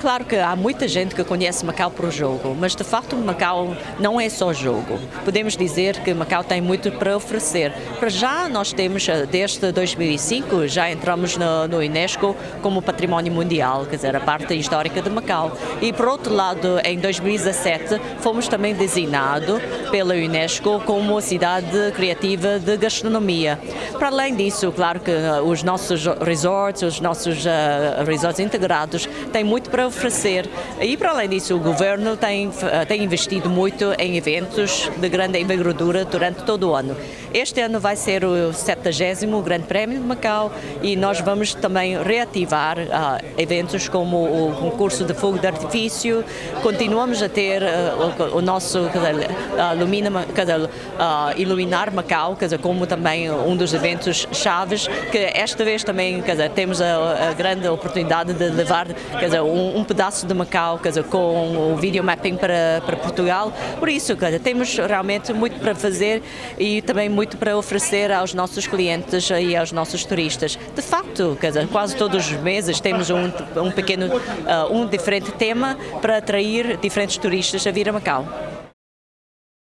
Claro que há muita gente que conhece Macau por jogo, mas de facto Macau não é só jogo. Podemos dizer que Macau tem muito para oferecer. Para já nós temos, eh, desde 2005, já entramos no, no Unesco como Património Mundial, quer dizer, a parte histórica de Macau. E por outro lado, em 2017, fomos também designados pela Unesco como cidade criativa de gastronomia. Para além disso, claro que eh, os nossos resorts, os nossos uh, resorts integrados têm muito para oferecer. E para além disso, o governo tem, eh, tem investido muito em eventos de grande envergadura durante todo o ano. Este ano vai ser o 70 Grande Prémio de Macau e nós vamos também reativar uh, eventos como o concurso de fogo de artifício. Continuamos a ter uh, o, o, nosso uh, Iluminar Macau, dizer, como também um dos eventos chaves, que esta vez também dizer, temos a, a, grande oportunidade de levar um, um, pedaço de Macau com o video mapping para, para Portugal. Por isso, temos realmente muito para fazer e também muito para oferecer aos nossos clientes e aos nossos turistas. De facto, quase todos os meses temos um, um pequeno, uh, um diferente tema para atrair diferentes turistas a vir a Macau.